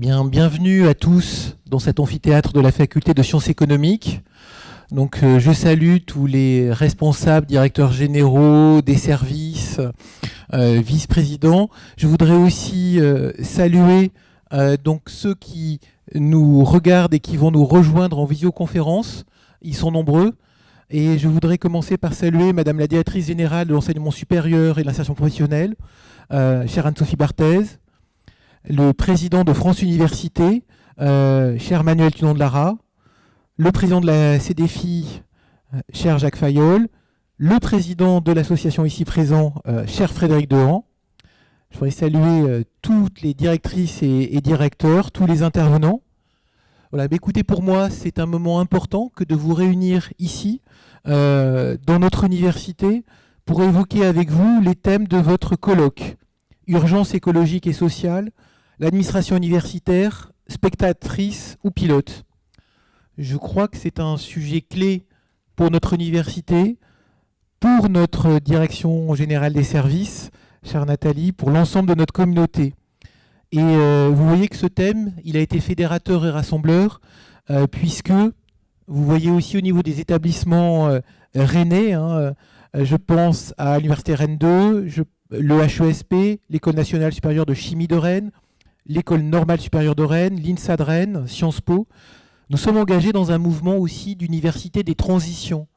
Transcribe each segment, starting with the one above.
Bien, bienvenue à tous dans cet amphithéâtre de la faculté de sciences économiques. Donc, euh, je salue tous les responsables, directeurs généraux des services, euh, vice-présidents. Je voudrais aussi euh, saluer donc ceux qui nous regardent et qui vont nous rejoindre en visioconférence. Ils sont nombreux. Et je voudrais commencer par saluer Madame la directrice générale de l'enseignement supérieur et de l'insertion professionnelle, chère Anne-Sophie Barthez, le président de France Université, euh, cher Manuel Tunon de Lara, le président de la CDFI, euh, cher Jacques Fayol, le président de l'association ici présent, euh, cher Frédéric Dehan. Je voudrais saluer toutes les directrices et, directeurs, tous les intervenants. Voilà, bah, écoutez, pour moi, c'est un moment important que de vous réunir ici, dans notre université, pour évoquer avec vous les thèmes de votre colloque. Urgence écologique et sociale, l'administration universitaire, spectatrice ou pilote? Je crois que c'est un sujet clé pour notre université, pour notre direction générale des services, chère Nathalie, pour l'ensemble de notre communauté. Et euh, vous voyez que ce thème, il a été fédérateur et rassembleur, euh, puisque vous voyez aussi au niveau des établissements euh, rennais, hein, je pense à l'Université Rennes 2, le HESP, l'École nationale supérieure de chimie de Rennes, l'École normale supérieure de Rennes, l'INSA de Rennes, Sciences Po. Nous sommes engagés dans un mouvement aussi d'université des transitions,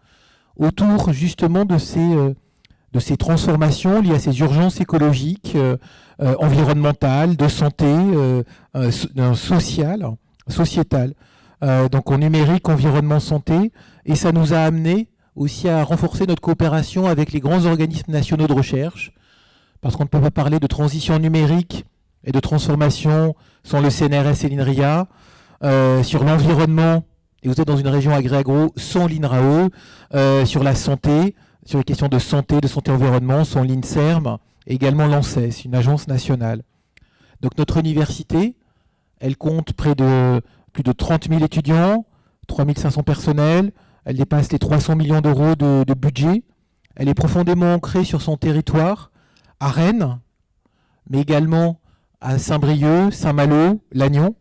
autour justement de ces, euh, de ces transformations liées à ces urgences écologiques, euh, euh, environnementales, de santé, sociales, sociétales. donc en numérique, environnement, santé. Et ça nous a amené aussi à renforcer notre coopération avec les grands organismes nationaux de recherche, parce qu'on ne peut pas parler de transition numérique et de transformation sont le CNRS et l'INRIA. Euh, sur l'environnement, et vous êtes dans une région agro sans l'INRAE. Euh, sur la santé, sur les questions de santé, de santé-environnement, sont l'INSERM et également l'ANSES, une agence nationale. Donc notre université, elle compte près de plus de 30 000 étudiants, 3 500 personnels, elle dépasse les 300 millions d'euros de, de budget. Elle est profondément ancrée sur son territoire, à Rennes, mais également à Saint-Brieuc, Saint-Malo, Lannion.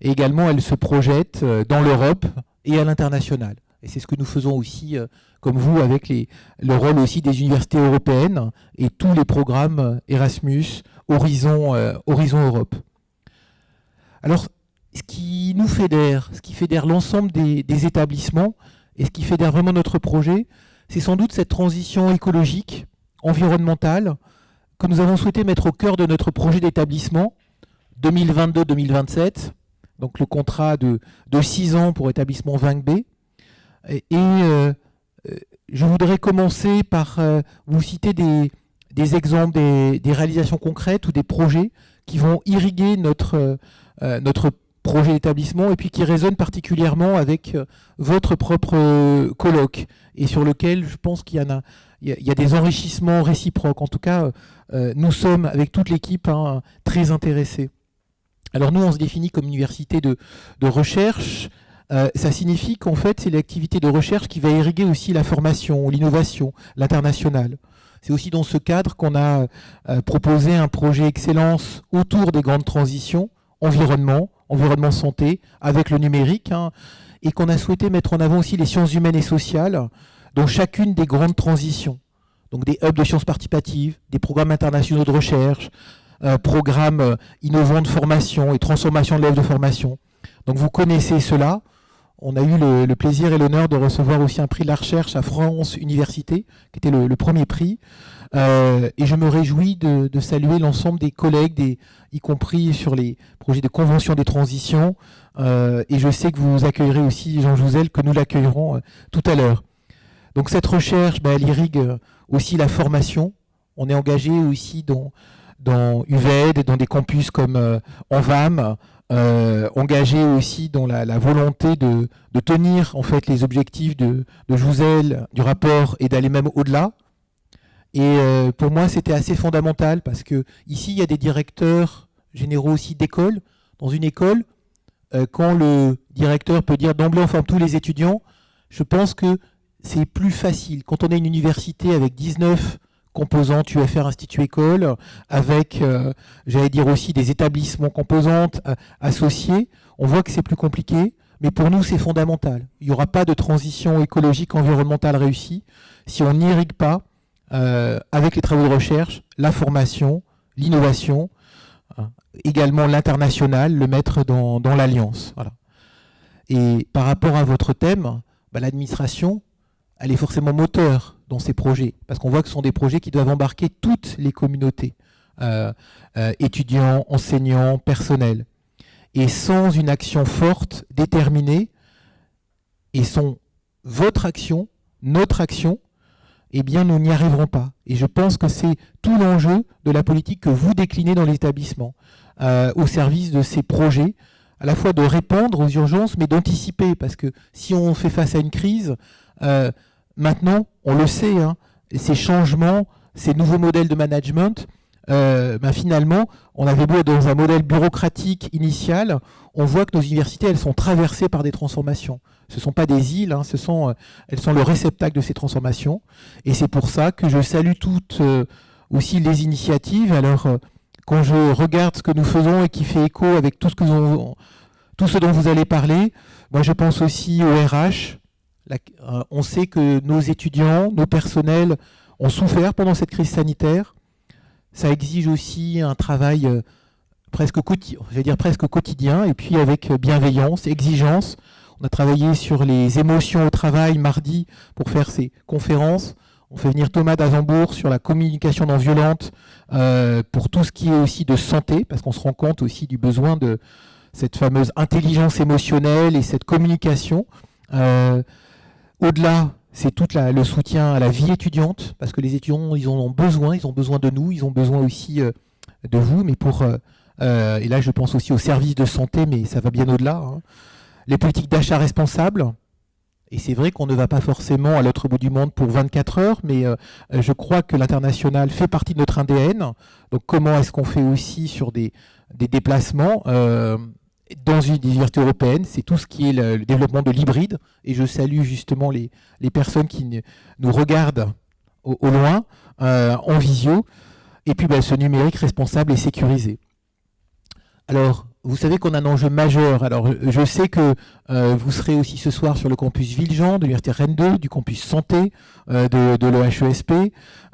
Et également, elle se projette euh, dans l'Europe et à l'international. Et c'est ce que nous faisons aussi, euh, comme vous, avec le rôle aussi des universités européennes et tous les programmes euh, Erasmus, Horizon, Europe. Alors, ce qui nous fédère, ce qui fédère l'ensemble des, établissements et ce qui fédère vraiment notre projet, c'est sans doute cette transition écologique, environnementale, que nous avons souhaité mettre au cœur de notre projet d'établissement 2022-2027, donc le contrat de, de 6 ans pour établissement 20B. Et, euh, euh, je voudrais commencer par euh, vous citer des, exemples, des, des, réalisations concrètes ou des projets qui vont irriguer notre, notre projet d'établissement et puis qui résonnent particulièrement avec votre propre colloque et sur lequel je pense qu'il y en a, il y, a des enrichissements réciproques. En tout cas, euh, nous sommes, avec toute l'équipe, hein, très intéressés. Alors nous, on se définit comme université de, recherche. Euh, ça signifie qu'en fait, c'est l'activité de recherche qui va irriguer aussi la formation, l'innovation, l'international. C'est aussi dans ce cadre qu'on a euh, proposé un projet excellence autour des grandes transitions, environnement, environnement santé, avec le numérique, hein, et qu'on a souhaité mettre en avant aussi les sciences humaines et sociales, dans chacune des grandes transitions. Donc des hubs de sciences participatives, des programmes internationaux de recherche, euh, programmes euh, innovants de formation et transformation de l'œuvre de formation. Donc vous connaissez cela. On a eu le, plaisir et l'honneur de recevoir aussi un prix de la recherche à France Université, qui était le, premier prix. Euh, et je me réjouis de, saluer l'ensemble des collègues, y compris sur les projets de convention des transitions. et je sais que vous accueillerez aussi Jean Jouzel, que nous l'accueillerons tout à l'heure. Donc cette recherche, ben, elle irrigue euh, aussi la formation. On est engagé aussi dans, dans UVED, dans des campus comme euh, Envam, euh, engagé aussi dans la, volonté de, tenir en fait les objectifs de, de Jouzel, du rapport et d'aller même au-delà. Et euh, pour moi, c'était assez fondamental parce que ici, il y a des directeurs généraux aussi d'école. Dans une école, quand le directeur peut dire d'emblée on forme tous les étudiants, je pense que c'est plus facile. Quand on a une université avec 19 composantes UFR Institut École, avec, j'allais dire aussi, des établissements composantes associés. On voit que c'est plus compliqué, mais pour nous, c'est fondamental. Il n'y aura pas de transition écologique environnementale réussie si on n'irrigue pas, avec les travaux de recherche, la formation, l'innovation, hein, également l'international, le mettre dans, l'alliance. Et par rapport à votre thème, bah, l'administration, elle est forcément moteur dans ces projets, parce qu'on voit que ce sont des projets qui doivent embarquer toutes les communautés, euh, euh, étudiants, enseignants, personnels. Et sans une action forte, déterminée, et sans votre action, notre action, eh bien nous n'y arriverons pas. Et je pense que c'est tout l'enjeu de la politique que vous déclinez dans l'établissement, euh, au service de ces projets, à la fois de répondre aux urgences, mais d'anticiper, parce que si on fait face à une crise, euh, maintenant, on le sait, hein, ces changements, ces nouveaux modèles de management, euh, ben finalement, on avait beau être dans un modèle bureaucratique initial, on voit que nos universités, elles sont traversées par des transformations. Ce ne sont pas des îles, hein, ce sont, euh, elles sont le réceptacle de ces transformations. Et c'est pour ça que je salue toutes euh, aussi les initiatives. Alors, quand je regarde ce que nous faisons et qui fait écho avec tout ce, que tout ce dont vous allez parler, moi je pense aussi au RH. on sait que nos étudiants, nos personnels ont souffert pendant cette crise sanitaire ça exige aussi un travail euh, presque, presque quotidien, et puis avec bienveillance, exigence. On a travaillé sur les émotions au travail mardi pour faire ces conférences. On fait venir Thomas d'Azembourg sur la communication non violente euh, pour tout ce qui est aussi de santé, parce qu'on se rend compte aussi du besoin de cette fameuse intelligence émotionnelle et cette communication. Euh, au-delà c'est tout le soutien à la vie étudiante, parce que les étudiants, ils en ont besoin, ils ont besoin de nous, ils ont besoin aussi euh, de vous, mais pour, euh, euh, et là je pense aussi aux services de santé, mais ça va bien au-delà. Hein. Les politiques d'achat responsables, et c'est vrai qu'on ne va pas forcément à l'autre bout du monde pour 24 heures, mais je crois que l'international fait partie de notre ADN. Donc comment est-ce qu'on fait aussi sur des, des déplacements dans une université européenne, c'est tout ce qui est le, développement de l'hybride. Et je salue justement les, personnes qui nous regardent au, loin, euh, en visio. Et puis ben, ce numérique responsable et sécurisé. Alors, vous savez qu'on a un enjeu majeur. Alors, je sais que euh, vous serez aussi ce soir sur le campus Villejean de l'Université Rennes 2, du campus Santé euh, de, de l'OHESP.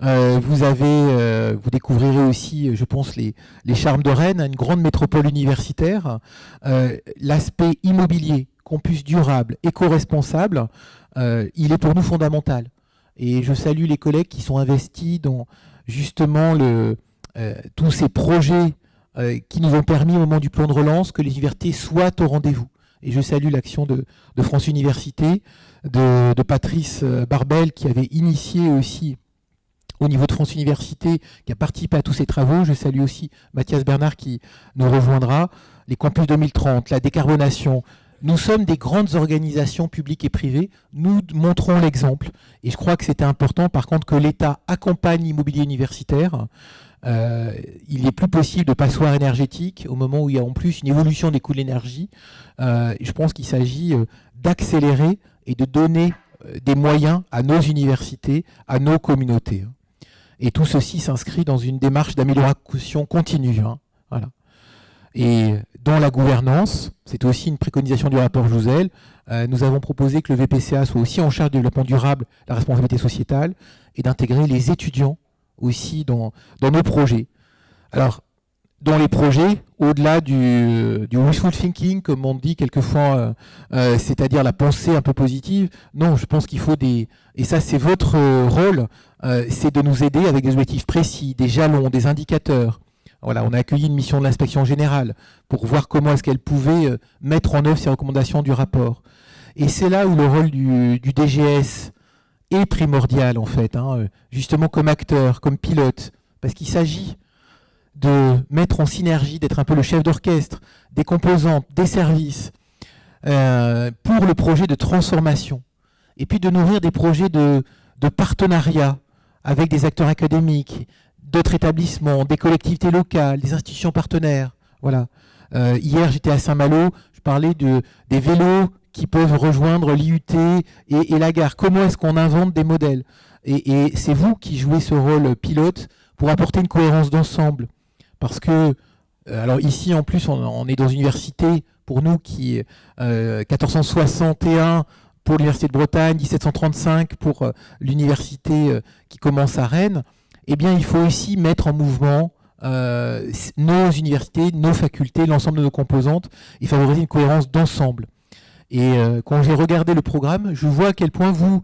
Euh, vous avez, vous découvrirez aussi, je pense, les, les charmes de Rennes, une grande métropole universitaire. L'aspect immobilier, campus durable, éco-responsable, il est pour nous fondamental. Et je salue les collègues qui sont investis dans justement le, tous ces projets euh, qui nous ont permis au moment du plan de relance que les universités soient au rendez-vous. Et je salue l'action de, France Université, de, Patrice euh, Barbel qui avait initié aussi au niveau de France Université, qui a participé à tous ces travaux. Je salue aussi Mathias Bernard qui nous rejoindra. Les campus 2030, la décarbonation. Nous sommes des grandes organisations publiques et privées. Nous montrons l'exemple. Et je crois que c'était important, par contre, que l'État accompagne l'immobilier universitaire. Euh, il n'est plus possible de passoire énergétique au moment où il y a en plus une évolution des coûts de l'énergie. Euh, je pense qu'il s'agit euh, d'accélérer et de donner des moyens à nos universités, à nos communautés. Et tout ceci s'inscrit dans une démarche d'amélioration continue. Hein. Et dans la gouvernance, c'est aussi une préconisation du rapport Jouzel, nous avons proposé que le VPCA soit aussi en charge du développement durable, la responsabilité sociétale, et d'intégrer les étudiants aussi dans, nos projets. Alors, dans les projets, au-delà du, wishful thinking, comme on dit quelquefois, euh, euh, c'est-à-dire la pensée un peu positive, non, je pense qu'il faut des... Et ça, c'est votre rôle, euh, c'est de nous aider avec des objectifs précis, des jalons, des indicateurs. Voilà, on a accueilli une mission de l'inspection générale pour voir comment est-ce qu'elle pouvait mettre en œuvre ces recommandations du rapport. Et c'est là où le rôle du DGS, est primordial en fait, hein, euh, justement comme acteur, comme pilote, parce qu'il s'agit de mettre en synergie, d'être un peu le chef d'orchestre des composantes, des services, euh, pour le projet de transformation, et puis de nourrir des projets de, partenariat avec des acteurs académiques, d'autres établissements, des collectivités locales, des institutions partenaires. Voilà. Euh, hier, j'étais à Saint-Malo, je parlais de, des vélos qui peuvent rejoindre l'IUT et, la gare. Comment est-ce qu'on invente des modèles? Et, c'est vous qui jouez ce rôle pilote pour apporter une cohérence d'ensemble. Parce que, euh, alors ici en plus, on, est dans une université, pour nous, qui est 1461 pour l'Université de Bretagne, 1735 pour l'université qui commence à Rennes, eh bien il faut aussi mettre en mouvement euh, nos universités, nos facultés, l'ensemble de nos composantes et favoriser une cohérence d'ensemble. Et euh, quand j'ai regardé le programme, je vois à quel point vous,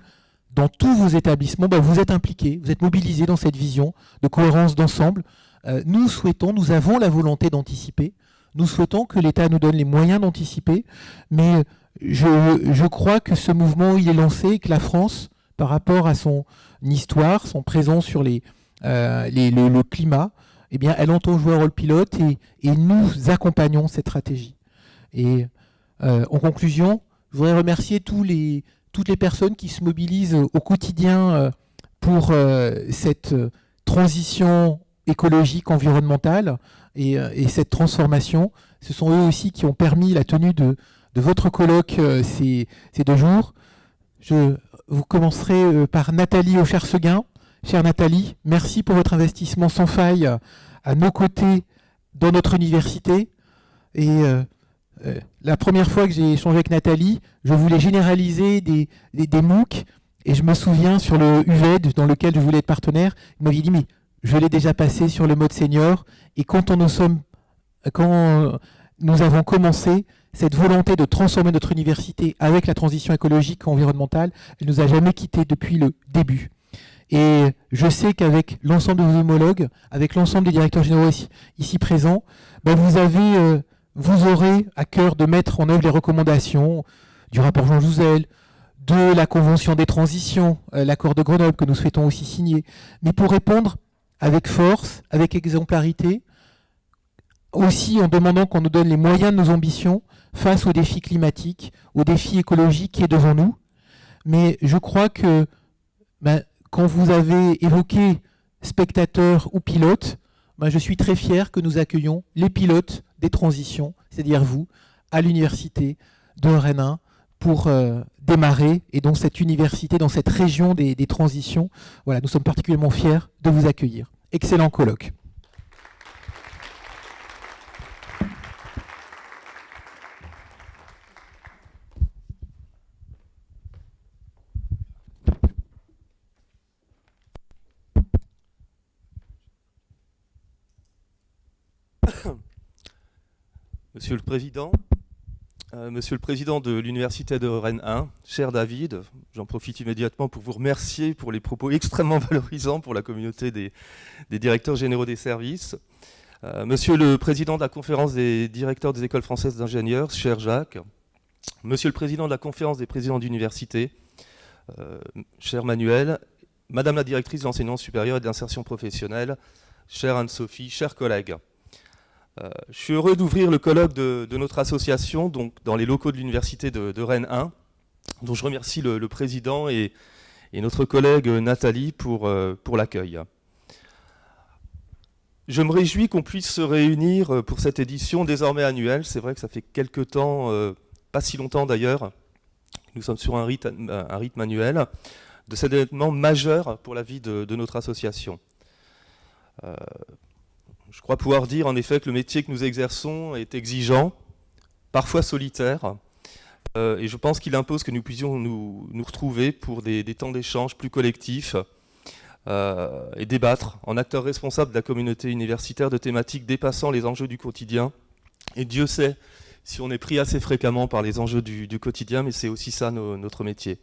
dans tous vos établissements, bah, vous êtes impliqués, vous êtes mobilisés dans cette vision de cohérence d'ensemble. Euh, nous souhaitons, nous avons la volonté d'anticiper, nous souhaitons que l'État nous donne les moyens d'anticiper, mais je, je, crois que ce mouvement, il est lancé et que la France, par rapport à son histoire, son présent sur les, les le, climat, eh bien, elle entend jouer un rôle pilote et, nous accompagnons cette stratégie. Et euh, en conclusion, je voudrais remercier tous les, toutes les personnes qui se mobilisent au quotidien euh, pour euh, cette transition écologique, environnementale et, cette transformation. Ce sont eux aussi qui ont permis la tenue de, votre colloque ces, ces, deux jours. Je, vous commencerez par Nathalie Aucher-Seguin, Chère Nathalie, merci pour votre investissement sans faille à nos côtés dans notre université. Et euh, la première fois que j'ai échangé avec Nathalie, je voulais généraliser des, des, MOOC. Et je me souviens sur le UVED, dans lequel je voulais être partenaire, il m'avait dit, mais je l'ai déjà passé sur le mode senior. Et quand, nous, avons commencé, cette volonté de transformer notre université avec la transition écologique et environnementale, elle nous a jamais quittés depuis le début. Et je sais qu'avec l'ensemble de vos homologues, avec l'ensemble des directeurs généraux ici, présents, ben vous, avez, euh, vous aurez à cœur de mettre en œuvre les recommandations du rapport Jean Jouzel, de la Convention des transitions, euh, l'accord de Grenoble que nous souhaitons aussi signer, mais pour répondre avec force, avec exemplarité, aussi en demandant qu'on nous donne les moyens de nos ambitions face aux défis climatiques, aux défis écologiques qui est devant nous. Mais je crois que ben, quand vous avez évoqué spectateurs ou pilotes, ben, je suis très fier que nous accueillons les pilotes des transitions, c'est-à-dire vous, à l'université de Rennes pour euh, démarrer et dans cette université, dans cette région des transitions. Voilà, nous sommes particulièrement fiers de vous accueillir. Excellent colloque. Monsieur le Président, euh, Monsieur le Président de l'Université de Rennes 1, cher David, j'en profite immédiatement pour vous remercier pour les propos extrêmement valorisants pour la communauté des, directeurs généraux des services. Euh, monsieur le Président de la Conférence des directeurs des écoles françaises d'ingénieurs, cher Jacques, Monsieur le Président de la Conférence des présidents d'université, euh, cher Manuel, Madame la Directrice de l'enseignement supérieur et d'insertion professionnelle, chère Anne-Sophie, chers collègues. Euh, je suis heureux d'ouvrir le colloque de, notre association, donc dans les locaux de l'université de, Rennes 1, dont je remercie le, président et, notre collègue Nathalie pour, euh, pour l'accueil. Je me réjouis qu'on puisse se réunir pour cette édition désormais annuelle. C'est vrai que ça fait quelques temps, euh, pas si longtemps d'ailleurs, nous sommes sur un rythme annuel, de cet événement majeur pour la vie de, notre association. Je crois pouvoir dire en effet que le métier que nous exerçons est exigeant, parfois solitaire, euh, et je pense qu'il impose que nous puissions nous, retrouver pour des, temps d'échange plus collectifs euh, et débattre en acteurs responsables de la communauté universitaire de thématiques dépassant les enjeux du quotidien. Et Dieu sait si on est pris assez fréquemment par les enjeux du, quotidien, mais c'est aussi ça notre métier.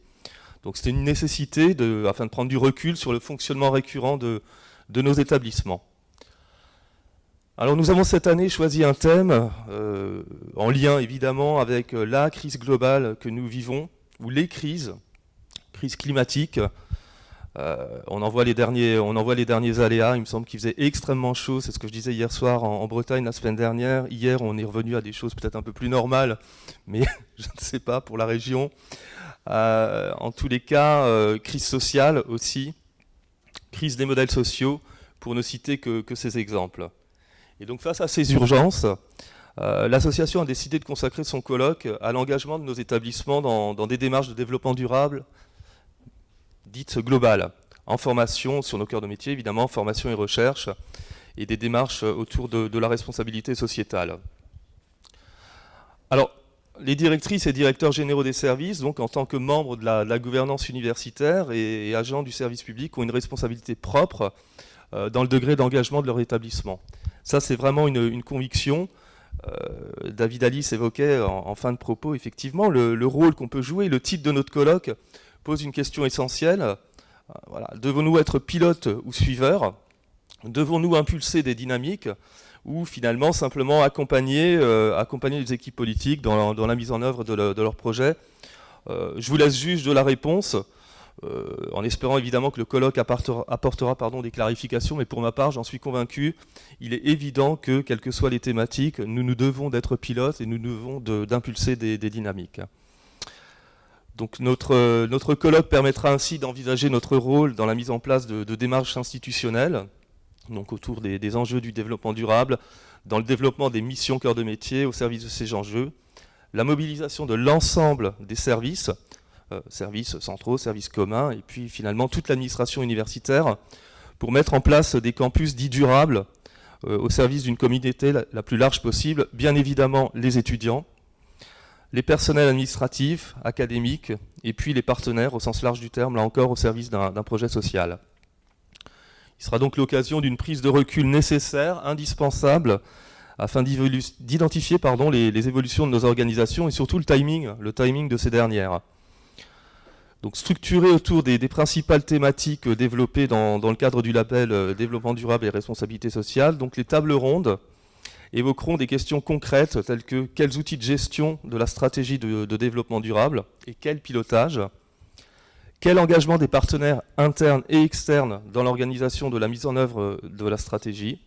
Donc c'était une nécessité afin de prendre du recul sur le fonctionnement récurrent de nos établissements. Alors nous avons cette année choisi un thème, euh, en lien évidemment avec euh, la crise globale que nous vivons, ou les crises, crise climatique. Euh, on, en voit les derniers, on en voit les derniers aléas, il me semble qu'il faisait extrêmement chaud, c'est ce que je disais hier soir en, Bretagne la semaine dernière. Hier on est revenu à des choses peut-être un peu plus normales, mais je ne sais pas pour la région. en tous les cas, crise sociale aussi, crise des modèles sociaux, pour ne citer que ces exemples. Et donc face à ces urgences, euh, l'association a décidé de consacrer son colloque à l'engagement de nos établissements dans, des démarches de développement durable dites globales. en formation sur nos cœurs de métier, évidemment, formation et recherche, et des démarches autour de, la responsabilité sociétale. Alors, les directrices et directeurs généraux des services, donc en tant que membres de la, gouvernance universitaire et, agents du service public, ont une responsabilité propre euh, dans le degré d'engagement de leur établissement. Ça, c'est vraiment une, conviction. Euh, David Alice évoquait en, fin de propos, effectivement, le, rôle qu'on peut jouer. Le titre de notre colloque pose une question essentielle. Euh. Devons-nous être pilotes ou suiveurs? Devons-nous impulser des dynamiques ou finalement simplement accompagner, euh, les équipes politiques dans, la mise en œuvre de, leurs projets euh, Je vous laisse juge de la réponse, euh, en espérant évidemment que le colloque apportera, des clarifications, mais pour ma part, j'en suis convaincu, il est évident que, quelles que soient les thématiques, nous nous devons d'être pilotes et nous devons d'impulser des, dynamiques. Donc notre, notre colloque permettra ainsi d'envisager notre rôle dans la mise en place de démarches institutionnelles, donc autour des, enjeux du développement durable, dans le développement des missions cœur de métier au service de ces enjeux, la mobilisation de l'ensemble des services, services centraux, services communs, et puis finalement toute l'administration universitaire, pour mettre en place des campus dits durables euh, au service d'une communauté la, plus large possible, bien évidemment les étudiants, les personnels administratifs, académiques, et puis les partenaires au sens large du terme, là encore au service d'un projet social. Il sera donc l'occasion d'une prise de recul nécessaire, indispensable, afin d'identifier les, les, évolutions de nos organisations et surtout le timing, le timing de ces dernières. Donc structuré autour des, principales thématiques développées dans, le cadre du label euh, Développement durable et responsabilité sociale, donc les tables rondes évoqueront des questions concrètes telles que quels outils de gestion de la stratégie de développement durable et quel pilotage, quel engagement des partenaires internes et externes dans l'organisation de la mise en œuvre euh, de la stratégie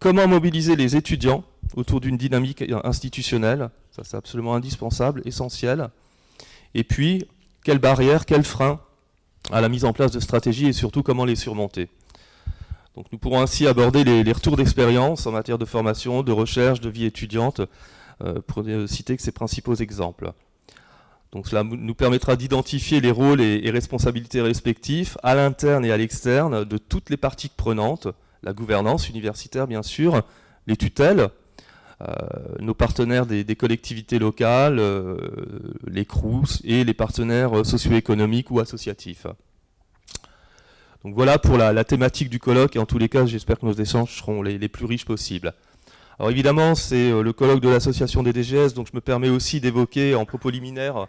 Comment mobiliser les étudiants autour d'une dynamique institutionnelle Ça, c'est absolument indispensable, essentiel. Et puis, quelles barrières, quels freins à la mise en place de stratégies et surtout comment les surmonter donc nous pourrons ainsi aborder les, retours d'expérience en matière de formation, de recherche, de vie étudiante, euh, pour ne citer que ces principaux exemples. Donc cela nous permettra d'identifier les rôles et, responsabilités respectifs à l'interne et à l'externe de toutes les parties prenantes, la gouvernance universitaire bien sûr, les tutelles, euh, nos partenaires des, collectivités locales, euh, les CRUS et les partenaires socio-économiques ou associatifs. Donc voilà pour la, thématique du colloque et en tous les cas j'espère que nos échanges seront les plus riches possibles. Alors évidemment, c'est euh, le colloque de l'association des DGS, donc je me permets aussi d'évoquer en propos liminaire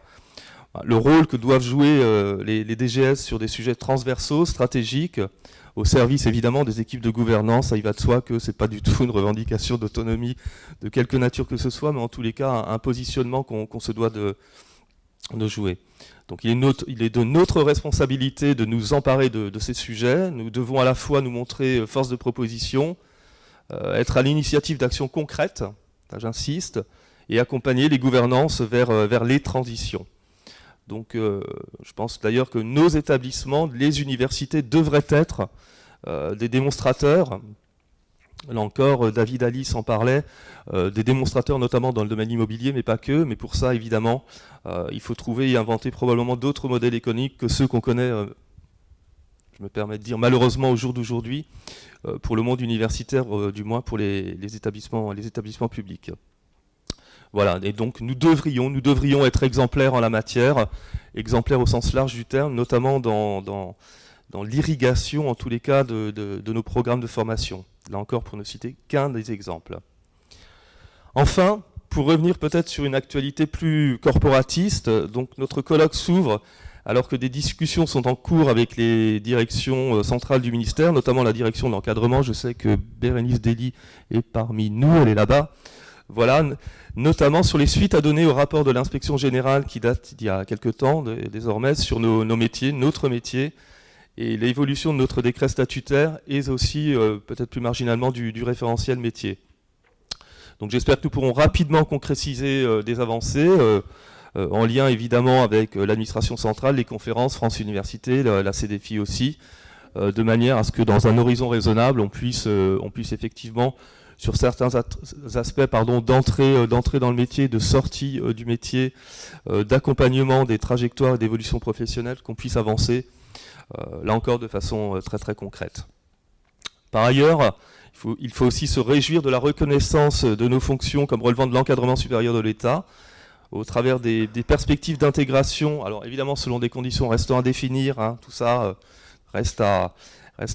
le rôle que doivent jouer euh, les, DGS sur des sujets transversaux, stratégiques, au service évidemment des équipes de gouvernance. Ça y va de soi que ce n'est pas du tout une revendication d'autonomie de quelque nature que ce soit, mais en tous les cas un, positionnement qu'on se doit de, jouer. Donc il est, de notre responsabilité de nous emparer de, ces sujets. Nous devons à la fois nous montrer euh, force de proposition, euh, être à l'initiative d'actions concrètes, j'insiste, et accompagner les gouvernances vers, euh, vers les transitions. Donc euh, je pense d'ailleurs que nos établissements, les universités devraient être des démonstrateurs, là encore David Alice en parlait, des démonstrateurs notamment dans le domaine immobilier, mais pas que, mais pour ça évidemment il faut trouver et inventer probablement d'autres modèles économiques que ceux qu'on connaît je me permets de dire malheureusement au jour d'aujourd'hui, euh, pour le monde universitaire, euh, du moins pour les établissements publics. Voilà, et donc nous devrions, nous devrions être exemplaires en la matière, exemplaires au sens large du terme, notamment dans, dans, l'irrigation, en tous les cas, de, de, nos programmes de formation. Là encore, pour ne citer qu'un des exemples. Enfin, pour revenir peut-être sur une actualité plus corporatiste, donc notre colloque s'ouvre alors que des discussions sont en cours avec les directions euh, centrales du ministère, notamment la direction de l'encadrement. Je sais que Bérénice Dely est parmi nous, elle est là-bas. Voilà, notamment sur les suites à donner au rapport de l'inspection générale qui date d'il y a quelque temps désormais sur nos, métiers, notre métier, et l'évolution de notre décret statutaire et aussi euh, peut-être plus marginalement du, référentiel métier. Donc j'espère que nous pourrons rapidement concrétiser euh, des avancées. Euh, en lien évidemment avec l'administration centrale, les conférences, France Université, la, CDFI aussi, de manière à ce que dans un horizon raisonnable, on puisse effectivement sur certains aspects d'entrée dans le métier, de sortie du métier, d'accompagnement des trajectoires d'évolution professionnelle, qu'on puisse avancer là encore de façon très très concrète. Par ailleurs, il faut, aussi se réjouir de la reconnaissance de nos fonctions comme relevant de l'encadrement supérieur de l'État, au travers des, perspectives d'intégration, alors évidemment selon des conditions restant à définir, hein, tout ça euh, reste à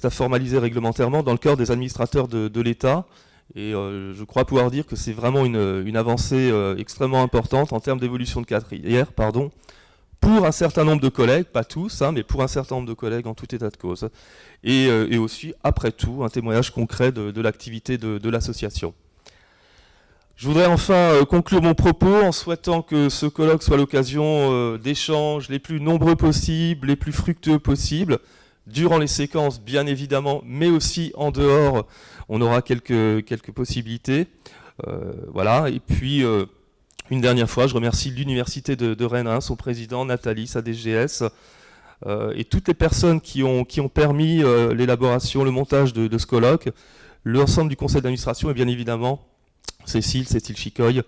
formaliser réglementairement dans le cœur des administrateurs de, l'État, et euh, je crois pouvoir dire que c'est vraiment une, avancée euh, extrêmement importante en termes d'évolution de carrière, pardon, pour un certain nombre de collègues, pas tous, hein, mais pour un certain nombre de collègues en tout état de cause. Et, aussi, après tout, un témoignage concret de, l'activité de l'association. Je voudrais enfin euh, conclure mon propos en souhaitant que ce colloque soit l'occasion euh, d'échanges les plus nombreux possibles, les plus fructueux possibles, durant les séquences bien évidemment, mais aussi en dehors, on aura quelques, quelques possibilités. Euh, voilà, et puis une dernière fois, je remercie l'Université de, Rennes, hein, son président Nathalie, sa DGS, et toutes les personnes qui ont, qui ont permis l'élaboration, le montage de, de ce colloque, l'ensemble du conseil d'administration et bien évidemment Cécile, Cécile Chicoy,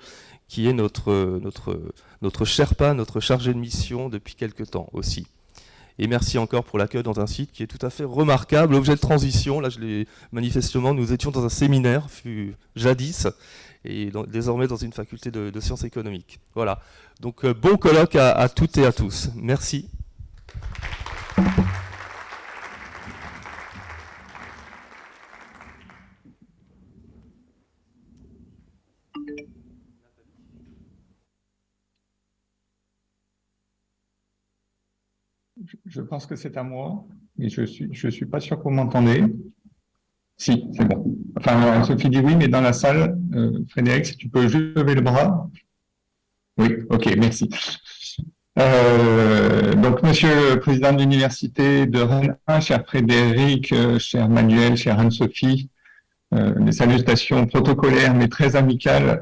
qui est notre, notre, notre Sherpa, notre chargé de mission depuis quelques temps aussi. Et merci encore pour l'accueil dans un site qui est tout à fait remarquable, objet de transition. Là, manifestement, nous étions dans un séminaire, fut jadis, et désormais dans une faculté de, sciences économiques. Voilà. Donc, euh, bon colloque à toutes et à tous. Merci. Je pense que c'est à moi, mais je suis, je suis pas sûr que vous m'entendez. Si, c'est bon. Enfin, Sophie dit oui, mais dans la salle, euh, Frédéric, si tu peux juste lever le bras. Oui, ok, merci. Euh, donc, Monsieur le Président de l'Université de Rennes, cher Frédéric, euh, cher Manuel, cher Anne-Sophie, des salutations protocolaires mais très amicales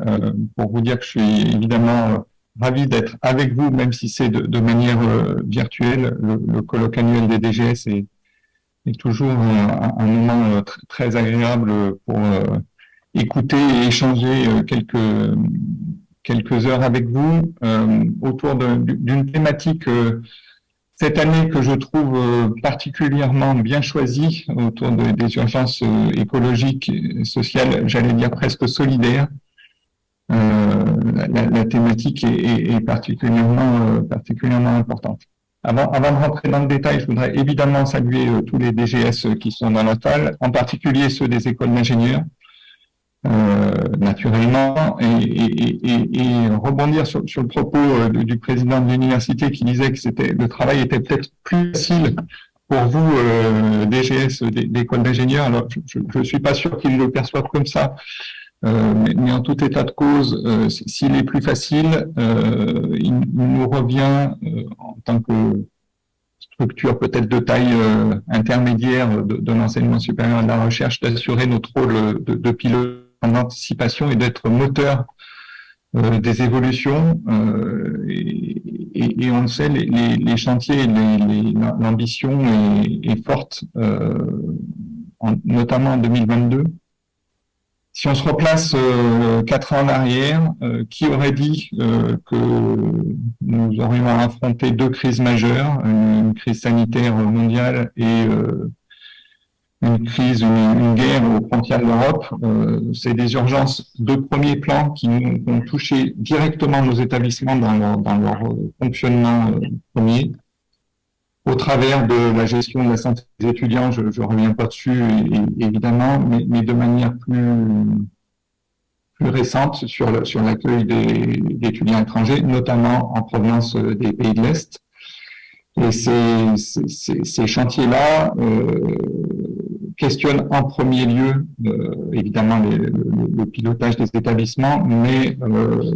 pour vous dire que je suis évidemment ravi d'être avec vous, même si c'est de, manière euh, virtuelle. Le, colloque annuel des DGS est, toujours un, moment euh, très agréable pour euh, écouter et échanger quelques, quelques heures avec vous autour d'une thématique cette année que je trouve particulièrement bien choisie autour des urgences écologiques sociales, j'allais dire presque solidaires. Euh, la, thématique est, particulièrement, euh, particulièrement importante. Avant, avant, de rentrer dans le détail, je voudrais évidemment saluer euh, tous les DGS qui sont dans la salle, en particulier ceux des écoles d'ingénieurs, naturellement, et, rebondir sur, le propos du président de l'université qui disait que le travail était peut-être plus facile pour vous, DGS d'école d'ingénieurs. Alors, je ne suis pas sûr qu'ils le perçoivent comme ça, euh, mais, en tout état de cause, euh, s'il est plus facile, euh, il, nous revient en tant que structure peut-être de taille intermédiaire de, l'enseignement supérieur et de la recherche d'assurer notre rôle de, pilote en anticipation et d'être moteur des évolutions. Et, on le sait, les, chantiers, l'ambition est, forte, notamment en 2022. Si on se replace euh, quatre ans en arrière, euh, qui aurait dit euh, que nous aurions à affronter deux crises majeures, une, crise sanitaire mondiale et une crise, une, guerre aux frontières de l'Europe C'est des urgences de premier plan qui ont touché directement nos établissements dans leur, dans leur fonctionnement premier au travers de la gestion de la santé des étudiants, je ne reviens pas dessus évidemment, mais, de manière plus, récente sur l'accueil sur des, étrangers, notamment en provenance des pays de l'Est. Et ces, chantiers-là euh, questionnent en premier lieu, euh, évidemment, le, pilotage des établissements, mais euh,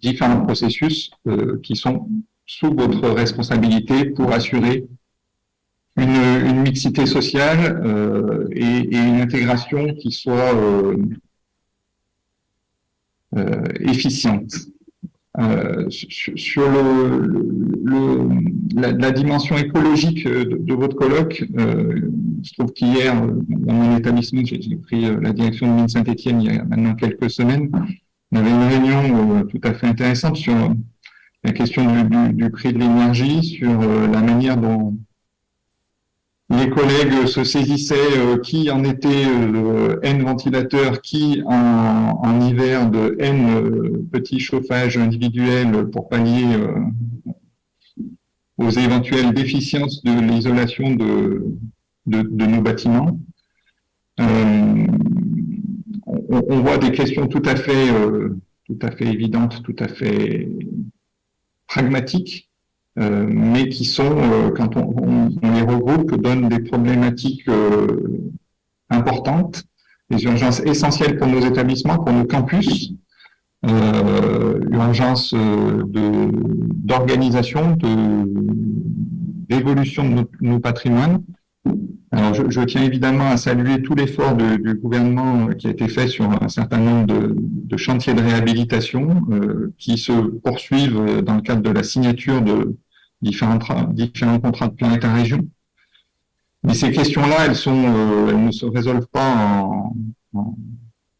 différents processus euh, qui sont sous votre responsabilité pour assurer une, mixité sociale euh, et, une intégration qui soit euh, euh, efficiente. sur le, la, dimension écologique de, votre colloque, je trouve qu'hier, dans mon établissement, j'ai pris la direction de mine Saint-Etienne il y a maintenant quelques semaines, on avait une réunion tout à fait intéressante sur la question du, prix de l'énergie, sur euh, la manière dont, les collègues se saisissaient qui en était N ventilateurs, qui en, hiver de N petits chauffages individuels pour pallier aux éventuelles déficiences de l'isolation de, nos bâtiments. Euh, on, voit des questions tout à fait, euh, tout à fait évidentes, tout à fait pragmatiques, euh, mais qui sont, euh, quand on, on, les regroupe, donnent des problématiques euh, importantes, des urgences essentielles pour nos établissements, pour nos campus, urgence euh, d'organisation, d'évolution de, nos, patrimoines. Alors, je, je, tiens évidemment à saluer tout l'effort du gouvernement qui a été fait sur un certain nombre de, de chantiers de réhabilitation euh, qui se poursuivent dans le cadre de la signature de différents, différents contrats de plan avec la région. Mais ces questions-là, elles, euh, elles ne se résolvent pas en, en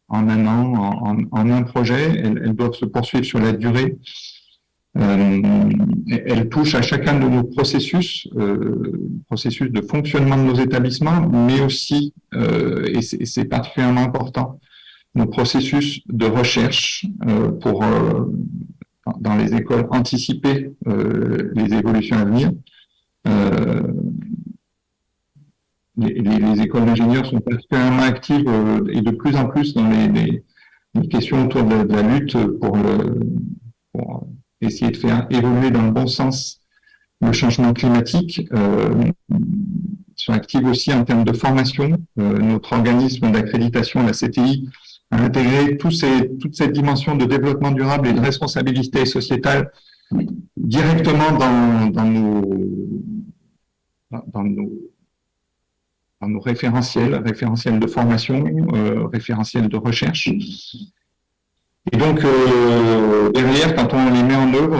en un an, en, en un projet. Elles, elles, doivent se poursuivre sur la durée. Euh, elles touchent à chacun de nos processus, euh, processus de fonctionnement de nos établissements, mais aussi, euh, et c'est particulièrement important, nos processus de recherche euh, pour, euh, dans les écoles, anticiper euh, les évolutions à venir. Les, les, écoles d'ingénieurs sont particulièrement actives et de plus en plus dans les, les, les questions autour de, de, la lutte pour, le, pour, essayer de faire évoluer dans le bon sens le changement climatique. Euh, sont actives aussi en termes de formation. Euh, notre organisme d'accréditation, la CTI, a intégré tous ces, toute cette dimension de développement durable et de responsabilité sociétale directement dans, dans nos, dans nos référentiels, référentiels de formation, euh, référentiels de recherche. Et donc, euh, derrière, quand on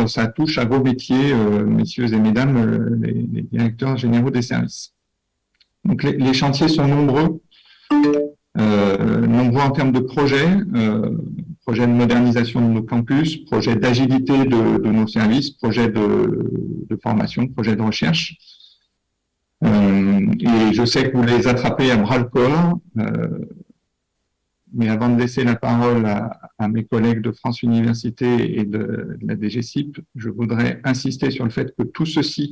ça touche à vos métiers, euh, messieurs et mesdames, euh, les, directeurs généraux des services. Donc, les, chantiers sont nombreux, euh, nombreux en termes de projets, projets de modernisation de nos campus, projets d'agilité de, nos services, projets de, formation, projets de recherche. Et je sais que vous les attrapez à bras-le-corps. Mais avant de laisser la parole à, mes collègues de France Université et de, la DGCIP, je voudrais insister sur le fait que tout ceci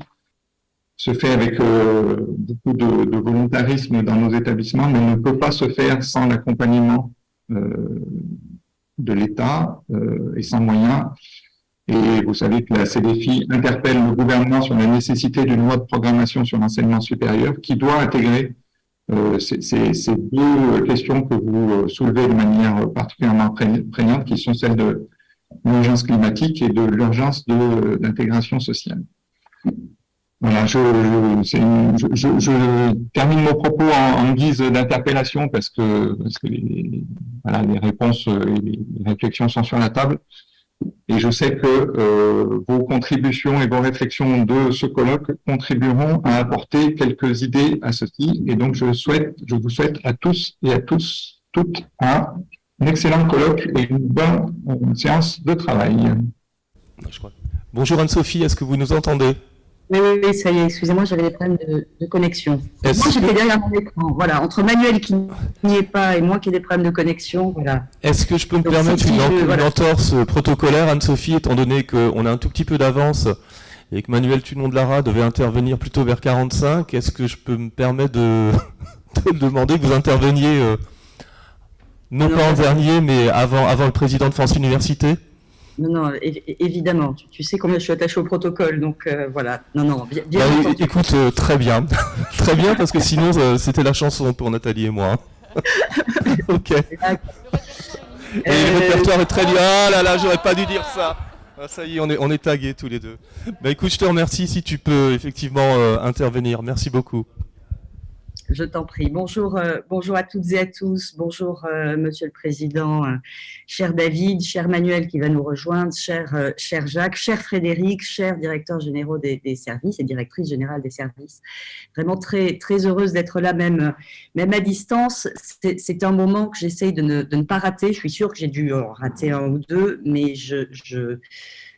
se fait avec euh, beaucoup de, volontarisme dans nos établissements, mais ne peut pas se faire sans l'accompagnement euh, de l'État euh, et sans moyens. Et vous savez que la CDFI interpelle le gouvernement sur la nécessité d'une loi de programmation sur l'enseignement supérieur qui doit intégrer ces, ces, deux questions que vous euh, soulevez de manière particulièrement prégnante, qui sont celles de l'urgence climatique et de l'urgence d'intégration sociale. Voilà, je, je, je, je, termine mon propos en, en guise d'interpellation parce que, parce que les, voilà, les réponses et les réflexions sont sur la table. Et je sais que euh, vos contributions et vos réflexions de ce colloque contribueront à apporter quelques idées à ceci. Et donc, je, souhaite, je vous souhaite à tous et à tous, toutes, un, excellent colloque et une bonne séance de travail. Bonjour Anne-Sophie, est-ce que vous nous entendez? Oui, oui, oui, ça y est, excusez-moi, j'avais des problèmes de, de connexion. Moi, j'étais derrière mon écran. Voilà, entre Manuel qui n'y est pas et moi qui ai des problèmes de connexion, voilà. Est-ce que je peux me Donc, permettre si une, je, voilà. entorse protocolaire, Anne-Sophie, étant donné qu'on a un tout petit peu d'avance et que Manuel Tunon de Lara devait intervenir plutôt vers 45, est-ce que je peux me permettre de, de demander que vous interveniez, euh, non, non, pas en dernier, mais avant, avant le président de France Université? Non, non, évidemment. Tu, tu, sais combien je suis attaché au protocole, donc euh, voilà. Non, non, bien. bien bah, écoute, euh, très bien. très bien, parce que sinon, euh, c'était la chanson pour Nathalie et moi. ok. Et le répertoire est très bien. Ah là là, j'aurais pas dû dire ça. Ah, ça y est, on est, on est tagués tous les deux. Bah écoute, je te remercie si tu peux effectivement intervenir. Merci beaucoup. Je t'en prie. Bonjour, euh, bonjour à toutes et à tous. Bonjour, euh, Monsieur le Président, euh, cher David, cher Manuel qui va nous rejoindre, cher, Jacques, cher Frédéric, cher directeur général des, services et directrice générale des services. Vraiment très, très heureuse d'être là, même, à distance. C'est un moment que j'essaye de ne, pas rater. Je suis sûre que j'ai dû en rater un ou deux, mais je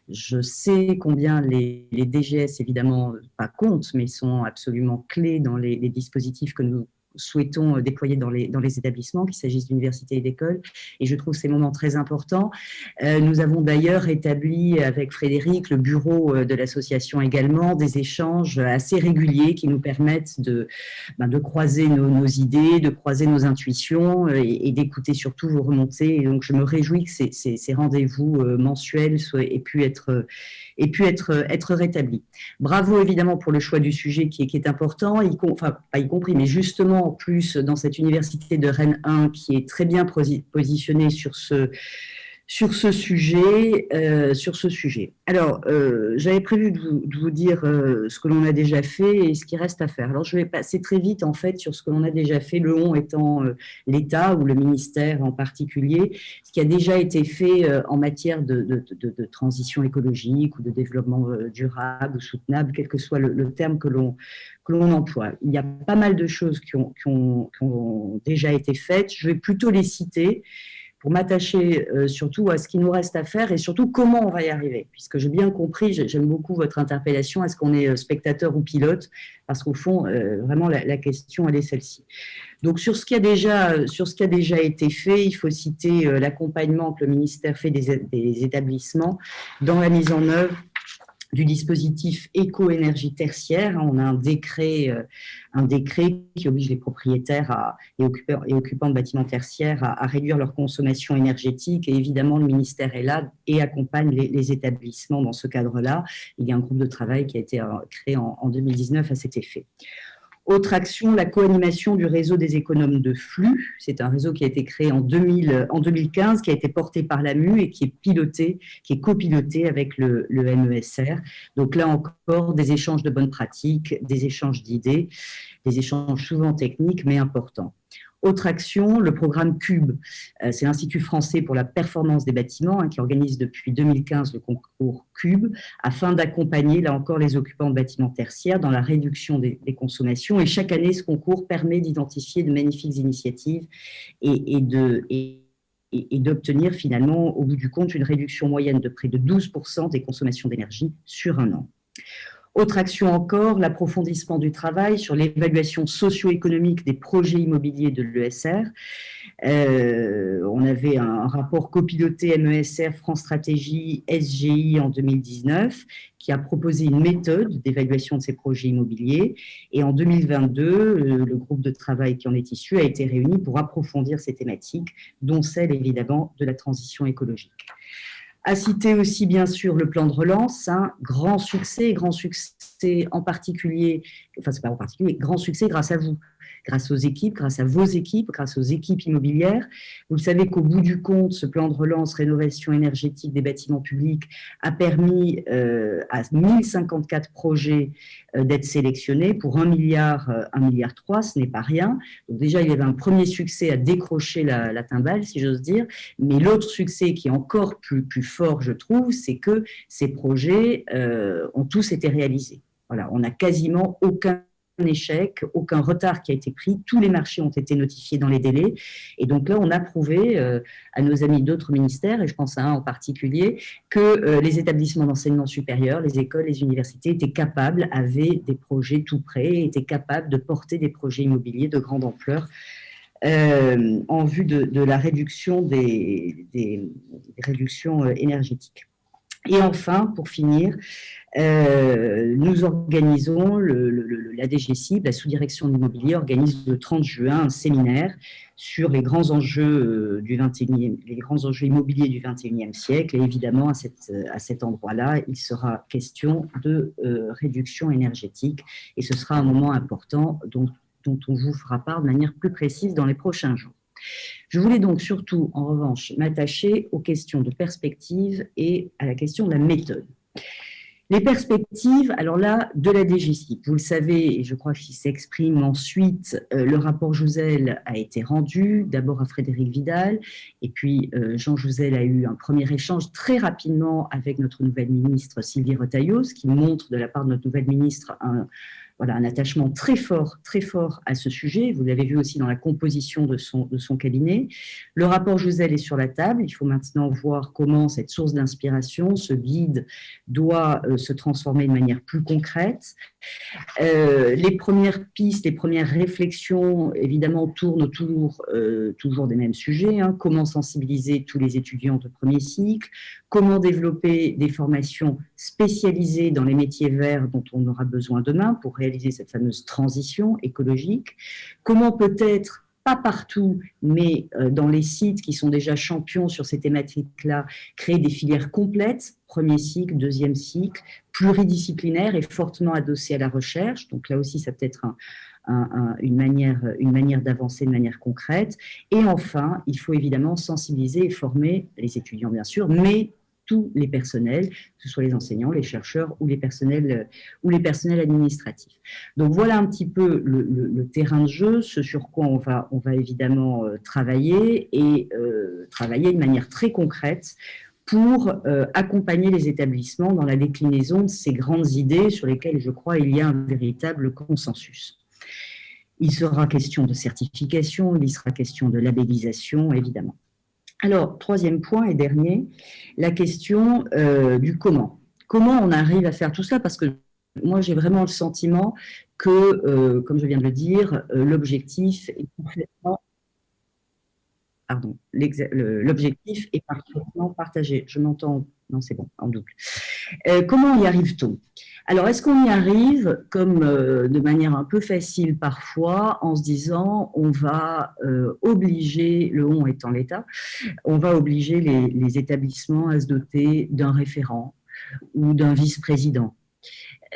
Je sais combien les, DGS, évidemment, pas comptent, mais sont absolument clés dans les dispositifs que nous souhaitons euh, déployer dans les, établissements, qu'il s'agisse d'universités et d'écoles. Et je trouve ces moments très importants. Euh, nous avons d'ailleurs établi avec Frédéric, le bureau euh, de l'association également, des échanges assez réguliers qui nous permettent de, ben, croiser nos, idées, de croiser nos intuitions et, d'écouter surtout vos remontées. Et donc, je me réjouis que ces, rendez-vous mensuels aient pu être, aient pu être, être rétablis. Bravo évidemment pour le choix du sujet qui est, important, y, pas y compris, mais justement en plus dans cette université de Rennes 1 qui est très bien positionnée sur ce, sur ce sujet. Euh, sur ce sujet. Alors, euh, j'avais prévu de vous, dire euh, ce que l'on a déjà fait et ce qui reste à faire. Alors, je vais passer très vite, en fait, sur ce que l'on a déjà fait, le on étant l'État ou le ministère en particulier, ce qui a déjà été fait en matière de, de, transition écologique ou de développement durable ou soutenable, quel que soit le, terme que l'on l'on emploie. Il y a pas mal de choses qui ont, qui ont, qui ont déjà été faites. Je vais plutôt les citer pour m'attacher euh, surtout à ce qui nous reste à faire et surtout comment on va y arriver. Puisque j'ai bien compris, j'aime beaucoup votre interpellation, est-ce qu'on est euh, spectateur ou pilote Parce qu'au fond, euh, vraiment, la, question, elle est celle-ci. Donc, sur ce, qui a déjà, sur ce qui a déjà été fait, il faut citer l'accompagnement que le ministère fait des établissements dans la mise en œuvre du dispositif éco-énergie tertiaire. On a un décret, euh, un décret qui oblige les propriétaires et, occupants, de bâtiments tertiaires à, réduire leur consommation énergétique. Et évidemment, le ministère est là et accompagne les, établissements dans ce cadre-là. Il y a un groupe de travail qui a été euh, créé en 2019 à cet effet. Autre action, la co-animation du réseau des économes de flux. C'est un réseau qui a été créé en, 2000, en 2015, qui a été porté par l'AMU et qui est piloté, qui est copiloté avec le MESR. Donc là encore, des échanges de bonnes pratiques, des échanges d'idées, des échanges souvent techniques mais importants. Autre action, le programme CUBE, euh, c'est l'Institut français pour la performance des bâtiments hein, qui organise depuis 2015 le concours CUBE afin d'accompagner, là encore, les occupants de bâtiments tertiaires dans la réduction des, consommations. Et chaque année, ce concours permet d'identifier de magnifiques initiatives et, et d'obtenir finalement, au bout du compte, une réduction moyenne de près de 12% des consommations d'énergie sur un an. Autre action encore, l'approfondissement du travail sur l'évaluation socio-économique des projets immobiliers de l'ESR. Euh, on avait un rapport copiloté MESR France Stratégie SGI en 2019 qui a proposé une méthode d'évaluation de ces projets immobiliers. Et en 2022, euh, le groupe de travail qui en est issu a été réuni pour approfondir ces thématiques, dont celle évidemment de la transition écologique. À citer aussi, bien sûr, le plan de relance, un grand succès, grand succès en particulier, enfin, c'est pas en particulier, grand succès grâce à vous, grâce aux équipes, grâce à vos équipes, grâce aux équipes immobilières. Vous le savez qu'au bout du compte, ce plan de relance, rénovation énergétique des bâtiments publics a permis euh, à 1054 projets euh, d'être sélectionnés pour 1 milliard, 1 euh, milliard 3, ce n'est pas rien. Donc déjà, il y avait un premier succès à décrocher la, timbale, si j'ose dire, mais l'autre succès qui est encore plus, plus fort, je trouve, c'est que ces projets ont tous été réalisés. Voilà, on n'a quasiment aucun échec, aucun retard qui a été pris, tous les marchés ont été notifiés dans les délais. Et donc là, on a prouvé euh, à nos amis d'autres ministères, et je pense à un en particulier, que euh, les établissements d'enseignement supérieur, les écoles, les universités étaient capables, avaient des projets tout prêts, étaient capables de porter des projets immobiliers de grande ampleur euh, en vue de, la réduction des réductions énergétiques. Et enfin, pour finir, euh, nous organisons, la DGCIB, la sous-direction de l'immobilier, organise le 30 juin un séminaire sur les grands enjeux, euh, du 21e, les grands enjeux immobiliers du 21e siècle. Et évidemment, à, cette, à cet endroit-là, il sera question de euh, réduction énergétique. Et ce sera un moment important dont on vous fera part de manière plus précise dans les prochains jours. Je voulais donc surtout, en revanche, m'attacher aux questions de perspective et à la question de la méthode. Les perspectives, alors là, de la DGCIP, vous le savez, et je crois qu'il s'exprime ensuite, euh, le rapport Jouzel a été rendu, d'abord à Frédéric Vidal, et puis euh, Jean Jouzel a eu un premier échange très rapidement avec notre nouvelle ministre Sylvie Retailleau, ce qui montre de la part de notre nouvelle ministre un, voilà, un attachement très fort, très fort à ce sujet. Vous l'avez vu aussi dans la composition de son, de son cabinet. Le rapport Josel est sur la table. Il faut maintenant voir comment cette source d'inspiration, ce guide, doit euh, se transformer de manière plus concrète. Euh, les premières pistes, les premières réflexions, évidemment, tournent autour euh, toujours des mêmes sujets. Hein. Comment sensibiliser tous les étudiants de premier cycle? Comment développer des formations spécialisées dans les métiers verts dont on aura besoin demain pour réaliser cette fameuse transition écologique Comment peut-être pas partout, mais euh, dans les sites qui sont déjà champions sur ces thématiques-là, créer des filières complètes, premier cycle, deuxième cycle, pluridisciplinaires et fortement adossées à la recherche. Donc là aussi, ça peut être une manière, une manière d'avancer de manière concrète. Et enfin, il faut évidemment sensibiliser et former les étudiants, bien sûr, mais tous les personnels, que ce soit les enseignants, les chercheurs ou les personnels, euh, ou les personnels administratifs. Donc voilà un petit peu le, terrain de jeu, ce sur quoi on va, évidemment euh, travailler et euh, travailler de manière très concrète pour accompagner les établissements dans la déclinaison de ces grandes idées sur lesquelles, je crois, il y a un véritable consensus. Il sera question de certification, il sera question de labellisation, évidemment. Alors, troisième point et dernier, la question euh, du comment. Comment on arrive à faire tout ça? Parce que moi, j'ai vraiment le sentiment que, euh, comme je viens de le dire, euh, l'objectif est parfaitement partagé. Je m'entends, non c'est bon, en double. comment y arrive-t-on? Alors, est-ce qu'on y arrive comme euh, de manière un peu facile parfois en se disant on va euh, obliger, le on étant l'État, on va obliger les, établissements à se doter d'un référent ou d'un vice-président?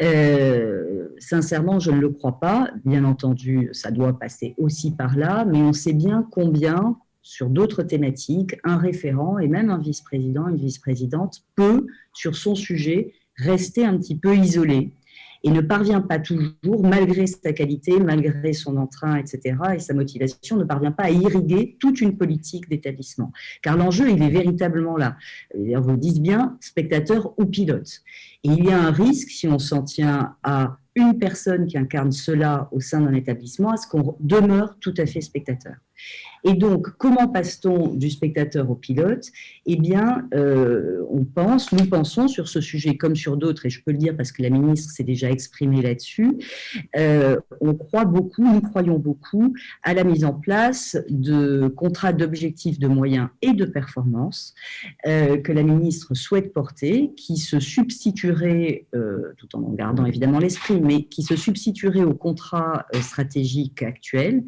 Euh, sincèrement, je ne le crois pas. Bien entendu, ça doit passer aussi par là, mais on sait bien combien, sur d'autres thématiques, un référent et même un vice-président, une vice-présidente peut, sur son sujet, rester un petit peu isolé et ne parvient pas toujours, malgré sa qualité, malgré son entrain, etc., et sa motivation, ne parvient pas à irriguer toute une politique d'établissement. Car l'enjeu, il est véritablement là. Vous le dites bien, spectateur ou pilote. Et il y a un risque, si on s'en tient à une personne qui incarne cela au sein d'un établissement, à ce qu'on demeure tout à fait spectateur. Et donc, comment passe-t-on du spectateur au pilote? Eh bien, euh, on pense, nous pensons sur ce sujet comme sur d'autres, et je peux le dire parce que la ministre s'est déjà exprimée là-dessus, euh, on croit beaucoup, nous croyons beaucoup à la mise en place de contrats d'objectifs de moyens et de performance euh, que la ministre souhaite porter, qui se substituerait, tout en gardant évidemment l'esprit, mais qui se substituerait au contrat stratégique actuel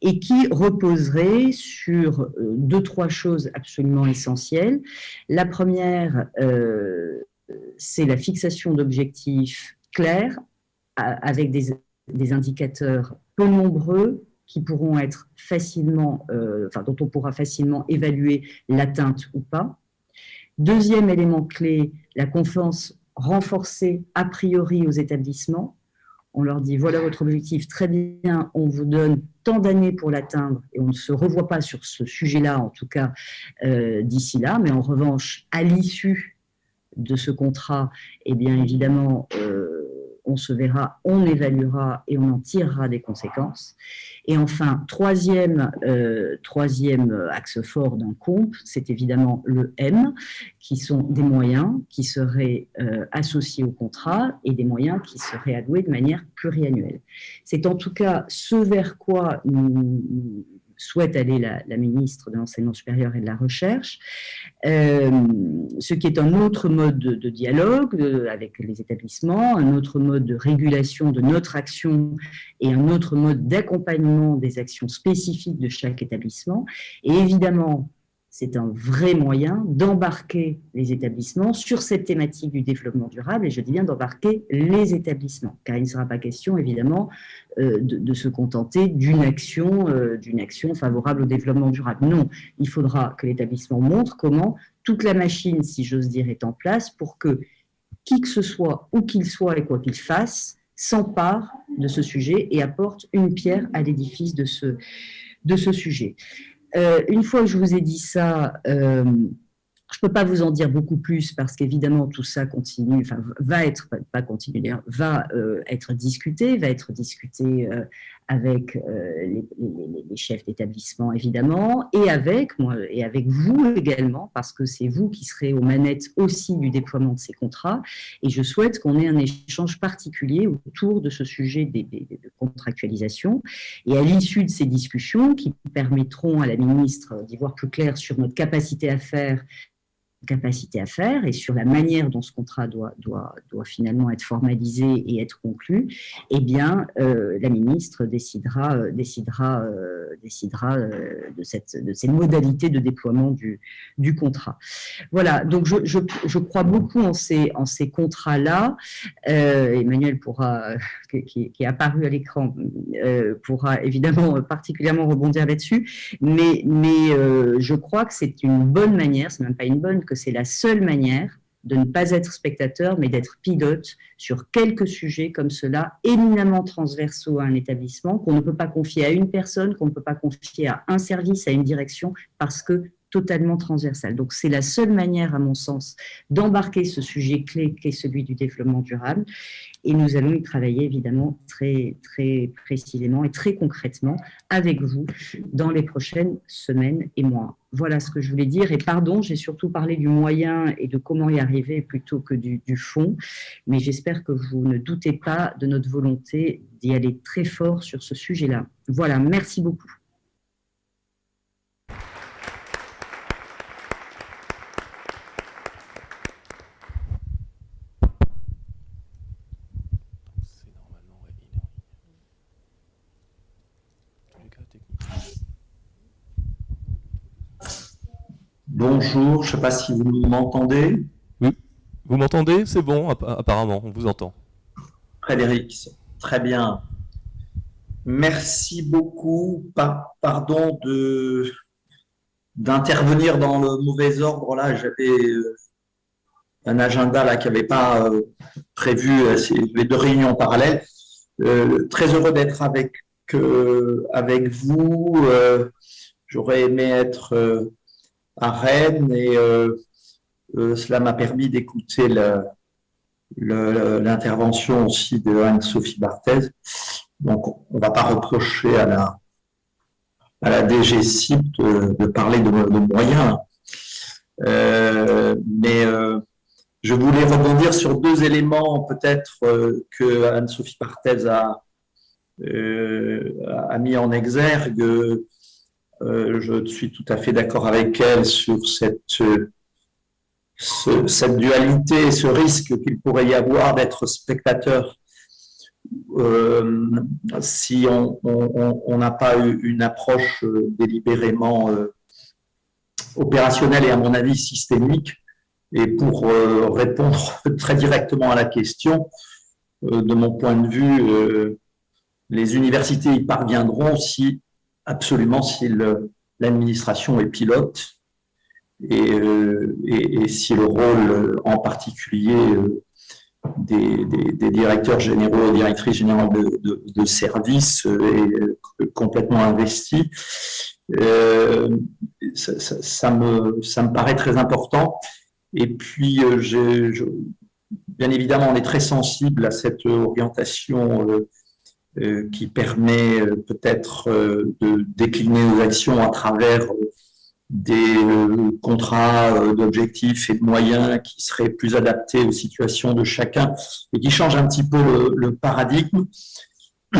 et qui reposerait sur euh, deux, trois choses absolument essentielles. La première, euh, c'est la fixation d'objectifs clairs avec des, indicateurs peu nombreux qui pourront être facilement, euh, dont on pourra facilement évaluer l'atteinte ou pas. Deuxième élément clé, la confiance renforcée a priori aux établissements. On leur dit, voilà votre objectif, très bien, on vous donne tant d'années pour l'atteindre et on ne se revoit pas sur ce sujet-là, en tout cas euh, d'ici là, mais en revanche, à l'issue de ce contrat, eh bien évidemment, euh, on se verra, on évaluera et on en tirera des conséquences. Et enfin, troisième, euh, troisième axe fort d'un comp, c'est évidemment le M, qui sont des moyens qui seraient euh, associés au contrat et des moyens qui seraient alloués de manière pluriannuelle. C'est en tout cas ce vers quoi nous, souhaite aller la, ministre de l'Enseignement supérieur et de la Recherche, euh, ce qui est un autre mode de, dialogue avec les établissements, un autre mode de régulation de notre action et un autre mode d'accompagnement des actions spécifiques de chaque établissement. Et évidemment, c'est un vrai moyen d'embarquer les établissements sur cette thématique du développement durable, et je dis bien d'embarquer les établissements, car il ne sera pas question, évidemment, euh, de, se contenter d'une action, euh, action favorable au développement durable. Non, il faudra que l'établissement montre comment toute la machine, si j'ose dire, est en place pour que qui que ce soit, où qu'il soit et quoi qu'il fasse, s'empare de ce sujet et apporte une pierre à l'édifice de ce, de ce sujet. Euh, une fois que je vous ai dit ça, euh, Je ne peux pas vous en dire beaucoup plus parce qu'évidemment tout ça continue, enfin va être, pas continuer, va euh, être discuté, va être discuté avec euh, les, chefs d'établissement évidemment et avec moi et avec vous également parce que c'est vous qui serez aux manettes aussi du déploiement de ces contrats. Et je souhaite qu'on ait un échange particulier autour de ce sujet des, de contractualisation. Et à l'issue de ces discussions qui permettront à la ministre d'y voir plus clair sur notre capacité à faire capacité à faire et sur la manière dont ce contrat doit, doit, doit finalement être formalisé et être conclu, eh bien, euh, la ministre décidera, euh, décidera, euh, décidera de, cette, de ces modalités de déploiement du, du contrat. Voilà, donc je, je, je crois beaucoup en ces, en ces contrats-là. Emmanuel pourra, qui, qui, est apparu à l'écran, pourra évidemment particulièrement rebondir là-dessus, mais, mais je crois que c'est une bonne manière, c'est même pas une bonne, que c'est la seule manière de ne pas être spectateur, mais d'être pilote sur quelques sujets comme cela, éminemment transversaux à un établissement, qu'on ne peut pas confier à une personne, qu'on ne peut pas confier à un service, à une direction, parce que totalement transversal. Donc c'est la seule manière, à mon sens, d'embarquer ce sujet clé qui est celui du développement durable. Et nous allons y travailler évidemment très, précisément et très concrètement avec vous dans les prochaines semaines et mois. Voilà ce que je voulais dire. Et pardon, j'ai surtout parlé du moyen et de comment y arriver plutôt que du, du fond. Mais j'espère que vous ne doutez pas de notre volonté d'y aller très fort sur ce sujet-là. Voilà, merci beaucoup. Bonjour, je ne sais pas si vous m'entendez. Oui, vous m'entendez? C'est bon, apparemment, on vous entend. Frédéric, très bien. Merci beaucoup. pardon de d'intervenir dans le mauvais ordre. Là, j'avais euh, un agenda là qui n'avait pas euh, prévu euh, les deux réunions parallèles. très heureux d'être avec avec vous. J'aurais aimé être à Rennes et euh, euh, cela m'a permis d'écouter l'intervention aussi de Anne-Sophie Barthez. Donc, on ne va pas reprocher à la, à la de, parler de, moyens. Euh, mais je voulais rebondir sur deux éléments peut-être que Anne-Sophie Barthez a, a mis en exergue. Euh, je suis tout à fait d'accord avec elle sur cette, cette dualité, ce risque qu'il pourrait y avoir d'être spectateur euh, si on n'a pas eu une approche euh, délibérément opérationnelle et à mon avis systémique. Et pour répondre très directement à la question, de mon point de vue, les universités y parviendront si absolument si l'administration est pilote euh, et, si le rôle en particulier euh, des, directeurs généraux et directrices générales de, services est complètement investi. Euh, ça, me, paraît très important. Et puis, bien évidemment, on est très sensible à cette orientation euh, qui permet euh, peut-être euh, de décliner nos actions à travers des contrats d'objectifs et de moyens qui seraient plus adaptés aux situations de chacun et qui changent un petit peu le, paradigme.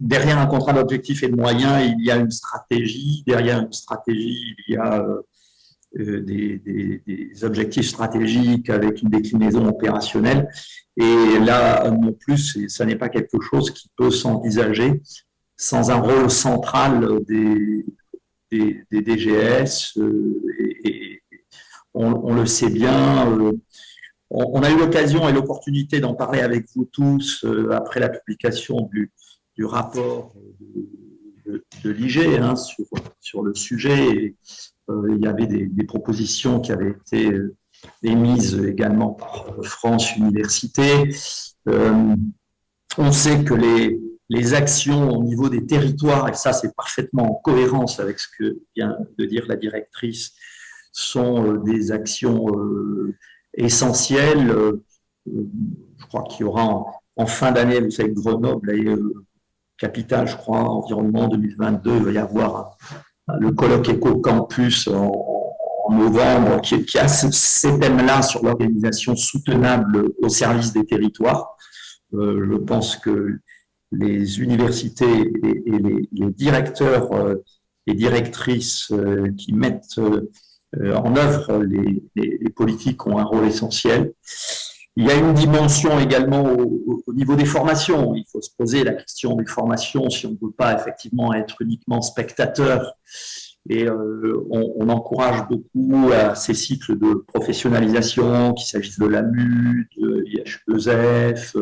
Derrière un contrat d'objectifs et de moyens, il y a une stratégie. Derrière une stratégie, il y a des, des, objectifs stratégiques avec une déclinaison opérationnelle. Et là, non plus, ça n'est pas quelque chose qui peut s'envisager sans un rôle central des, des, DGS. Euh, et, on, le sait bien. Euh, on, a eu l'occasion et l'opportunité d'en parler avec vous tous euh, après la publication du, du rapport de, de, l'IG hein, sur, sur le sujet. Il y avait des, propositions qui avaient été émise également par France Université. Euh, on sait que les, actions au niveau des territoires, et ça c'est parfaitement en cohérence avec ce que vient de dire la directrice, sont des actions essentielles. Je crois qu'il y aura en, fin d'année, vous savez, Grenoble est capitale, je crois, environnement 2022, il va y avoir le colloque Éco-Campus en, novembre qui, a ces thèmes-là sur l'organisation soutenable au service des territoires. je pense que les universités et, les, directeurs euh, et directrices euh, qui mettent euh, en œuvre les, politiques ont un rôle essentiel. Il y a une dimension également au, au, niveau des formations. Il faut se poser la question des formations si on ne peut pas effectivement être uniquement spectateur et euh, on, encourage beaucoup à ces cycles de professionnalisation, qu'il s'agisse de l'AMU, de IH2F,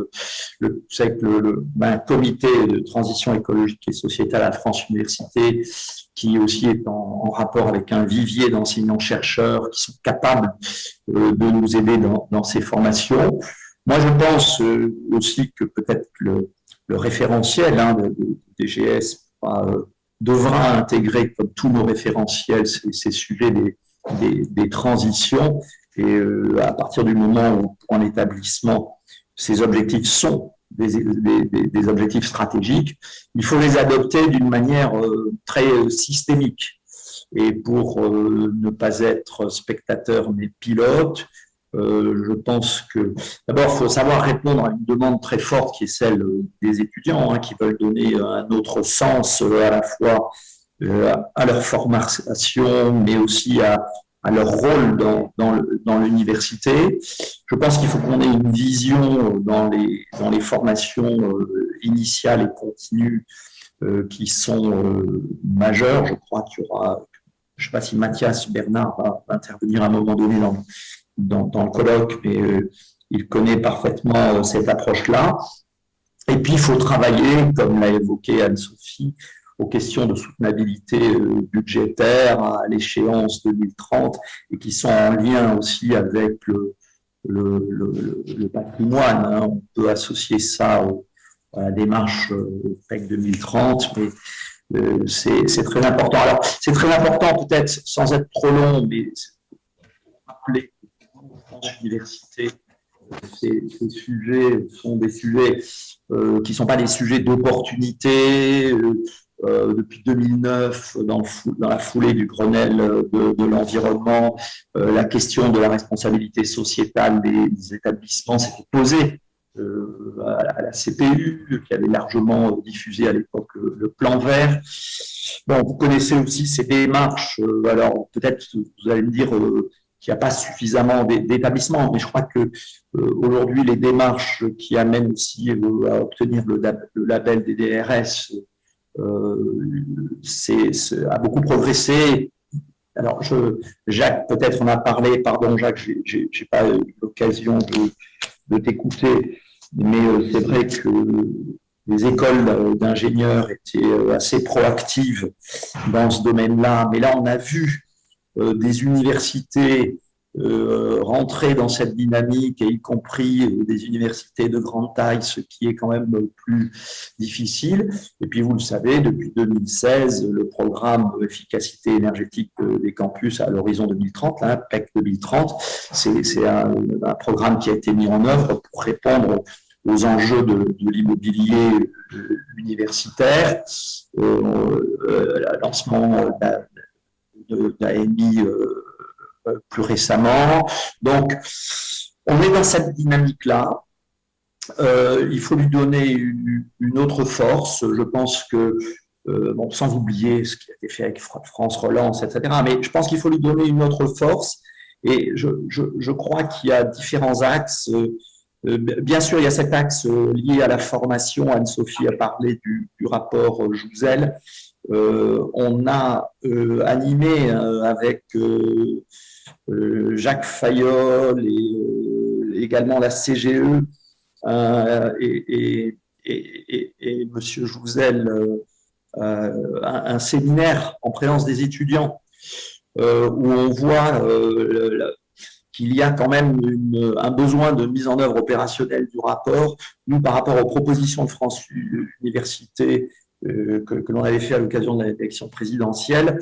le, vous savez que le, ben, comité de transition écologique et sociétale à France Université, qui aussi est en, rapport avec un vivier d'enseignants-chercheurs qui sont capables euh, de nous aider dans, ces formations. Moi, je pense euh, aussi que peut-être le, référentiel hein, de, DGS devra intégrer, comme tous nos référentiels, ces, sujets des, des, transitions. Et euh, à partir du moment où, en établissement, ces objectifs sont des, des, objectifs stratégiques, il faut les adopter d'une manière euh, très systémique. Et pour euh, ne pas être spectateur mais pilote, euh, je pense que d'abord, il faut savoir répondre à une demande très forte qui est celle des étudiants hein, qui veulent donner un autre sens euh, à la fois euh, à leur formation, mais aussi à, leur rôle dans, l'université. Je pense qu'il faut qu'on ait une vision dans les, formations initiales et continues qui sont majeures. Je crois qu'il y aura, je ne sais pas si Mathias Bernard va intervenir à un moment donné dans, dans, le colloque, mais euh, il connaît parfaitement euh, cette approche-là. Et puis, il faut travailler, comme l'a évoqué Anne-Sophie, aux questions de soutenabilité euh, budgétaire à l'échéance 2030 et qui sont en lien aussi avec le, le, patrimoine. Hein. On peut associer ça à la démarche PEC 2030, mais c'est très important. Alors, c'est très important peut-être sans être trop long, mais rappeler université, ces, sujets sont des sujets euh, qui ne sont pas des sujets d'opportunité. Euh, euh, depuis 2009, dans, la foulée du Grenelle de, l'environnement, la question de la responsabilité sociétale des, établissements s'était posée à, la CPU, qui avait largement diffusé à l'époque le, plan vert. Bon, vous connaissez aussi ces démarches. alors, peut-être, vous allez me dire, qu'il n'y a pas suffisamment d'établissements, mais je crois que euh, aujourd'hui les démarches qui amènent aussi euh, à obtenir le, label des DRS euh, a beaucoup progressé. Alors, Jacques, peut-être on a parlé, pardon Jacques, je n'ai pas eu l'occasion de, t'écouter, mais c'est vrai que les écoles d'ingénieurs étaient assez proactives dans ce domaine-là, mais là on a vu euh, des universités euh, rentrer dans cette dynamique, et y compris euh, des universités de grande taille, ce qui est quand même plus difficile. Et puis, vous le savez, depuis 2016, le programme efficacité énergétique des campus à l'horizon 2030, là, PEC 2030, c'est un, programme qui a été mis en œuvre pour répondre aux enjeux de, l'immobilier universitaire, euh, lancement d'AMI euh, euh, plus récemment. Donc, on est dans cette dynamique-là. Euh, il faut lui donner une, autre force. Je pense que, bon, sans oublier ce qui a été fait avec France Relance, etc., mais je pense qu'il faut lui donner une autre force. Et je, crois qu'il y a différents axes. bien sûr, il y a cet axe lié à la formation. Anne-Sophie a parlé du, rapport Jouzel. Euh, on a euh, animé euh, avec Jacques Fayol et également la CGE et, et, Monsieur Jouzel un, séminaire en présence des étudiants où on voit qu'il y a quand même un besoin de mise en œuvre opérationnelle du rapport. Nous, par rapport aux propositions de France Université que, l'on avait fait à l'occasion de l'élection présidentielle,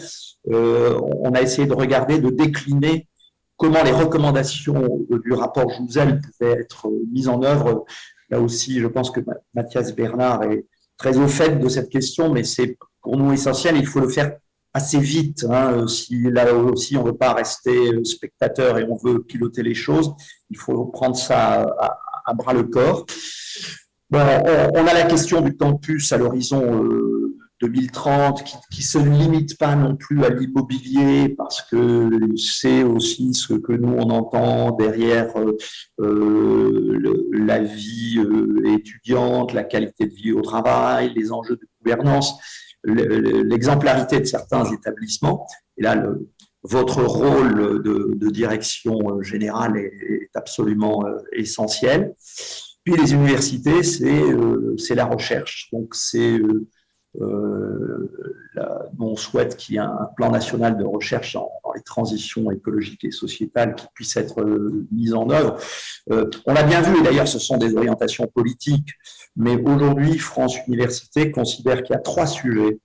on a essayé de regarder, de décliner comment les recommandations du rapport Jouzel pouvaient être mises en œuvre. Là aussi, je pense que Mathias Bernard est très au fait de cette question, mais c'est pour nous essentiel. Il faut le faire assez vite. Hein, si là aussi on ne veut pas rester spectateur et on veut piloter les choses, il faut prendre ça à, bras le corps. Bon, on, a la question du campus à l'horizon 2030 euh, qui ne se limite pas non plus à l'immobilier parce que c'est aussi ce que nous on entend derrière euh, euh, la vie étudiante, la qualité de vie au travail, les enjeux de gouvernance l'exemplarité de certains établissements. Et là, votre rôle de, direction euh, générale est, absolument euh, essentiel. Puis les universités, c'est euh, la recherche. Donc c'est on souhaite qu'il y ait un plan national de recherche dans, les transitions écologiques et sociétales qui puisse être mis en œuvre. on l'a bien vu, et d'ailleurs ce sont des orientations politiques, mais aujourd'hui France Université considère qu'il y a trois sujets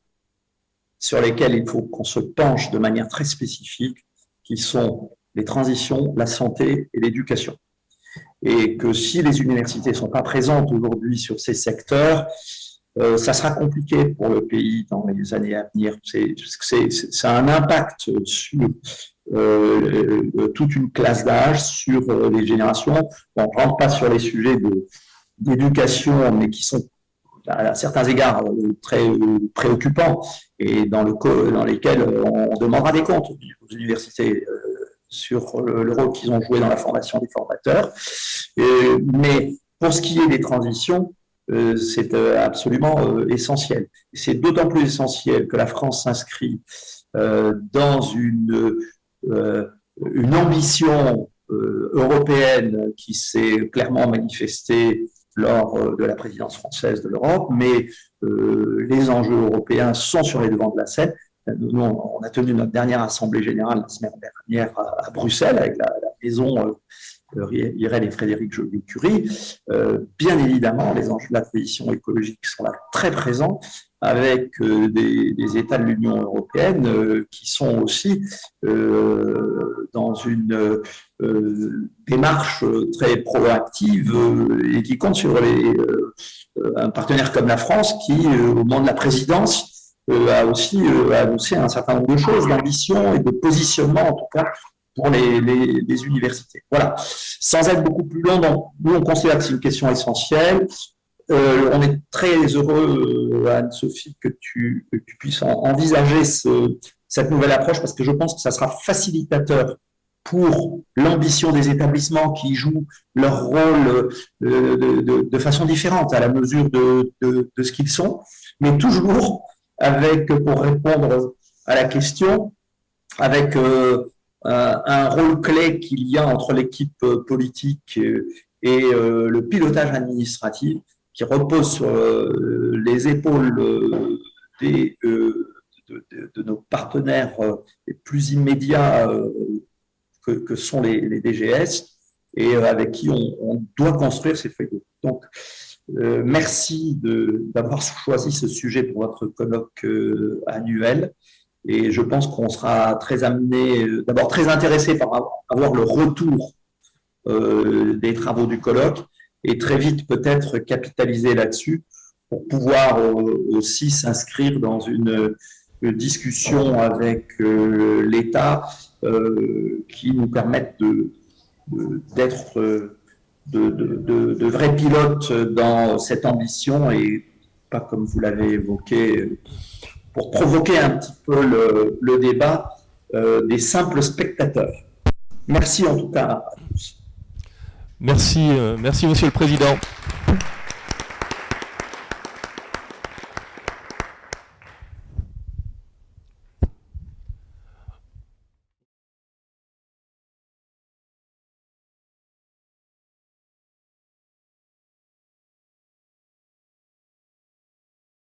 sur lesquels il faut qu'on se penche de manière très spécifique, qui sont les transitions, la santé et l'éducation. Et que si les universités ne sont pas présentes aujourd'hui sur ces secteurs, euh, ça sera compliqué pour le pays dans les années à venir. C'est, ça a un impact sur euh, toute une classe d'âge, sur euh, les générations. On ne rentre pas sur les sujets d'éducation, mais qui sont à certains égards euh, très euh, préoccupants et dans, le, dans lesquels on demandera des comptes aux universités euh, sur le, rôle qu'ils ont joué dans la formation des formateurs. mais pour ce qui est des transitions, c'est absolument essentiel. C'est d'autant plus essentiel que la France s'inscrit dans une, ambition européenne qui s'est clairement manifestée lors euh, de la présidence française de l'Europe, mais euh, les enjeux européens sont sur les devants de la scène. Nous, on a tenu notre dernière assemblée générale la semaine dernière à, Bruxelles avec la, maison euh, Irène et Frédéric Joly-Curie. bien évidemment, les enjeux de la transition écologique sont là très présents avec des, États de l'Union européenne qui sont aussi dans une démarche très proactive et qui compte sur les, un partenaire comme la France qui, au moment de la présidence, a aussi annoncé un certain nombre de choses, d'ambition et de positionnement en tout cas pour les, universités. Voilà. Sans être beaucoup plus long, donc, nous on considère que c'est une question essentielle. Euh, on est très heureux, Anne-Sophie, que tu, puisses envisager ce, cette nouvelle approche parce que je pense que ça sera facilitateur pour l'ambition des établissements qui jouent leur rôle euh, de, façon différente à la mesure de, ce qu'ils sont, mais toujours avec, pour répondre à la question, avec euh, un, rôle clé qu'il y a entre l'équipe politique et euh, le pilotage administratif qui repose sur les épaules des, de, nos partenaires les plus immédiats que, sont les, DGS et euh, avec qui on, doit construire ces feuilles Donc, euh, merci d'avoir choisi ce sujet pour votre colloque euh, annuel. Et je pense qu'on sera très amené, d'abord très intéressé par avoir le retour des travaux du colloque et très vite peut-être capitaliser là-dessus pour pouvoir aussi s'inscrire dans une, discussion avec l'État euh, qui nous permettent d'être de, de, vrais pilotes dans cette ambition et pas comme vous l'avez évoqué, pour provoquer un petit peu le, débat euh, des simples spectateurs. Merci en tout cas à tous. Merci, euh, merci Monsieur le Président.